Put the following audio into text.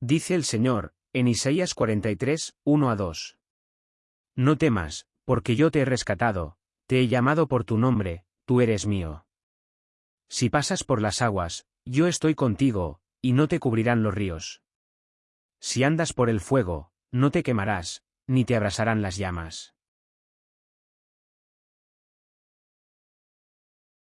Dice el Señor, en Isaías 43, 1 a 2. No temas, porque yo te he rescatado, te he llamado por tu nombre, tú eres mío. Si pasas por las aguas, yo estoy contigo, y no te cubrirán los ríos. Si andas por el fuego, no te quemarás, ni te abrasarán las llamas.